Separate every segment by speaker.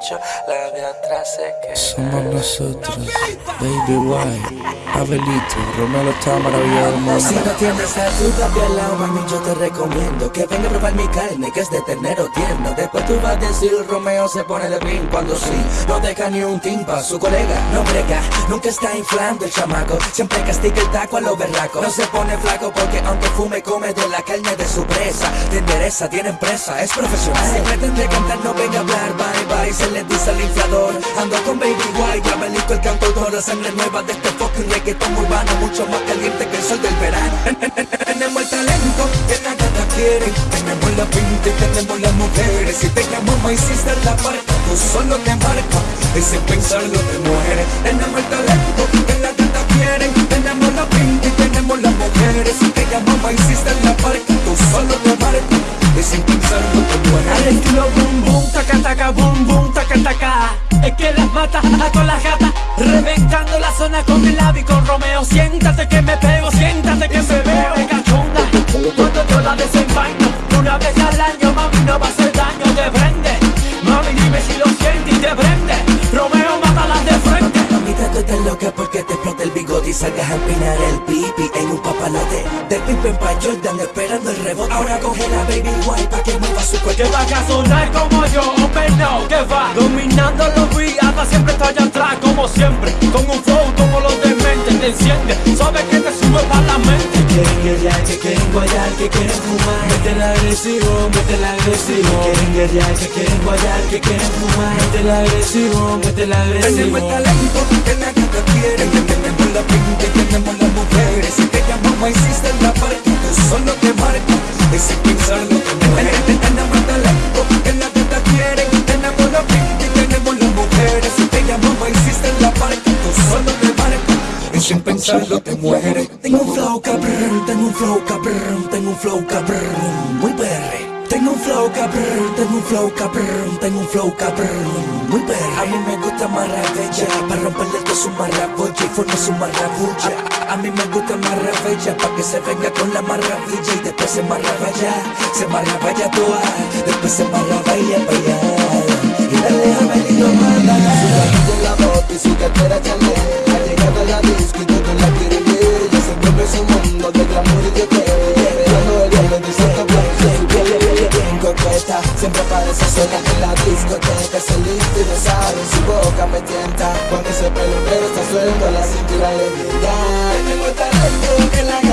Speaker 1: Corazaguas. Palacio. Somos nosotros, Baby White, Abelito, Romero está maravillado del mundo.
Speaker 2: Si no tienes a tu papi al lado, mami, yo te recomiendo Que venga a probar mi carne, que es de ternero tierno Después tú vas a decir, Romeo se pone de pin Cuando sí, no deja ni un timpa Su colega no brega, nunca está inflando el chamaco Siempre castiga el taco a los berracos No se pone flaco porque aunque fume, come de la carne de su presa Te endereza, tiene empresa, es profesional Si pretende cantar, no venga a hablar, bye bye Se le dice al inflador, ando con Baby White Ya Abelito el cantautor, sangre nueva de este fucking reggaeton urbano Mucho más caliente que el sol del verano Tenemos el talento que la gata quiere. Tenemos la pinta y tenemos las mujeres. Si te llamo my sister la marca Tú solo te marca Y sin pensarlo te mueres. Tenemos el talento que la gata quiere. Tenemos la pinta y tenemos las mujeres. Si te llamo my sister la marca Tú solo te marca Y sin pensarlo te mueres.
Speaker 3: Al estilo boom boom, taca taca, boom boom, Es que las mata a todas las gatas. Reventando la zona con el y con Romeo Siéntate que me pego, siéntate que me veo de cachonda. Cuando yo la desenvaino Una vez al año, mami, no va a hacer daño Te prende, mami, dime si lo sientes y te prende. Romeo, mátalas de frente.
Speaker 2: Mamita, tú estás loca porque te explota el bigote y salgas a empinar el pipi en un papalote De Pippen pa' Jordan esperando el rebote. Ahora coge la baby white pa' que mueva su
Speaker 3: Que
Speaker 2: cuerpo
Speaker 3: va a sonar como yo, hombre no, que va. Dominando los beats, hasta siempre estoy atrás como siempre. Con un flow como los dementes, te enciende. Sabes que te sube para la mente.
Speaker 2: Quieren guerrear, que quieren guayar, que quieren fumar. Métela agresivo, métela agresivo. Quieren guerrear, que quieren guayar, que quieren fumar. Métela agresivo, métela agresivo Tenemos el talento que la gata quiere Tenemos la pinta y tenemos las mujeres Llamamos hiciste la parte solo te marca y sin pensarlo te mueres Tenemos el talento que la gata quiere. Tenemos la pinta y tenemos las mujeres. Si te llamamos hiciste la parte solo te marca y sin pensarlo te mueres Tengo un flow cabrón, tengo un flow cabrón Tengo un flow cabrón, muy perre flow cabrón, tengo un flow cabrón, tengo un flow cabrón, muy perre A mí me gusta maravilla, para romperle todo su marrabulla y forma su marrabulla a, mí me gusta maravilla, pa' que se venga con la maravilla Y después se marravaya, se marravaya toda Después se marravaya pa' allá. Y dale a Benito manda.
Speaker 4: De la moto y su cartera Chanel Ha llegado a la disco y todos la quieren ver. Ya se mueve su mundo de glamour y de Siempre aparece sola en la discoteca Se lista y besar en su boca me tienta Cuando ese pelo está suelto la cintura le Tenemos el talento que la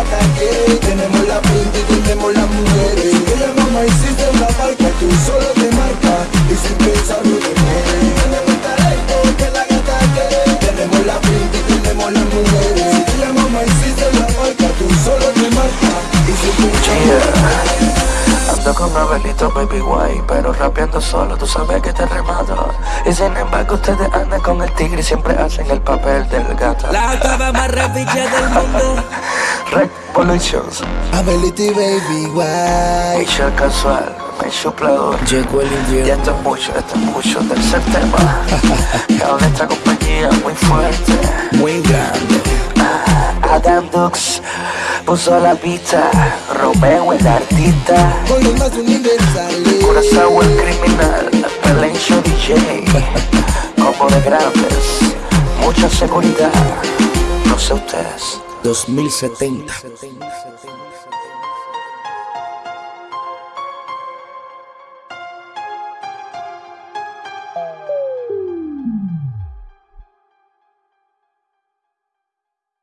Speaker 1: Abelito, baby guay, pero rapeando solo, tú sabes que te remato. Y sin embargo, ustedes andan con el tigre y siempre hacen el papel del gato.
Speaker 2: La octava más rapilla del mundo
Speaker 1: Revolutions,
Speaker 4: Ability baby why
Speaker 1: Michelle Casual, me chuplador.
Speaker 2: Llegó el
Speaker 1: Y
Speaker 2: infierno
Speaker 1: esto es mucho, esto es mucho tercer tema. Que habla esta compañía muy fuerte.
Speaker 2: muy grande
Speaker 1: Adam Dux puso la pista, Romeo el artista. Curazao el criminal, Pelencho DJ, como de grandes, mucha seguridad, no sé ustedes.
Speaker 2: 2070